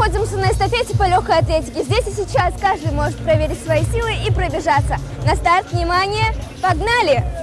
находимся на эстафете по легкой атлетике. Здесь и сейчас каждый может проверить свои силы и пробежаться. На старт, внимание, погнали!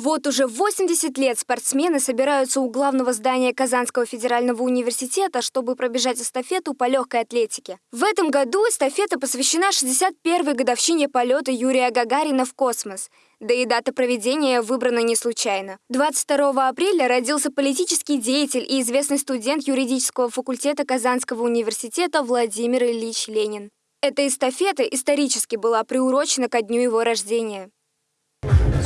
Вот уже 80 лет спортсмены собираются у главного здания Казанского федерального университета, чтобы пробежать эстафету по легкой атлетике. В этом году эстафета посвящена 61-й годовщине полета Юрия Гагарина в космос. Да и дата проведения выбрана не случайно. 22 апреля родился политический деятель и известный студент юридического факультета Казанского университета Владимир Ильич Ленин. Эта эстафета исторически была приурочена ко дню его рождения.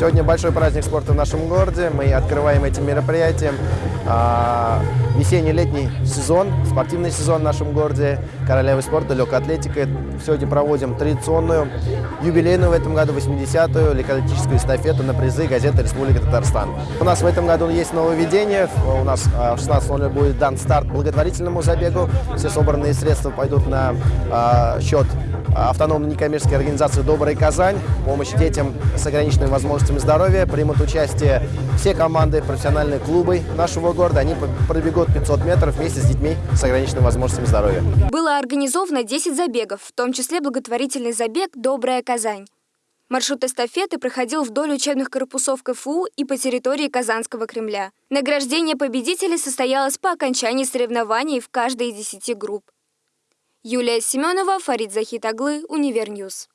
Сегодня большой праздник спорта в нашем городе. Мы открываем этим мероприятием а, весенний-летний сезон, спортивный сезон в нашем городе, королевы спорта, легкая атлетика. Сегодня проводим традиционную, юбилейную в этом году 80-ю легкоатлетическую эстафету на призы газеты «Республика Татарстан». У нас в этом году есть нововведение. У нас а, в 16.00 будет дан старт благотворительному забегу. Все собранные средства пойдут на а, счет автономной некоммерческой организации «Добрая Казань». Помощь детям с ограниченными возможностями здоровья. Примут участие все команды, профессиональные клубы нашего города. Они пробегут 500 метров вместе с детьми с ограниченными возможностями здоровья. Было организовано 10 забегов, в том числе благотворительный забег «Добрая Казань». Маршрут эстафеты проходил вдоль учебных корпусов КФУ и по территории Казанского Кремля. Награждение победителей состоялось по окончании соревнований в каждой из десяти групп. Юлия Семенова, Фарид Захитаглы, Универньюз.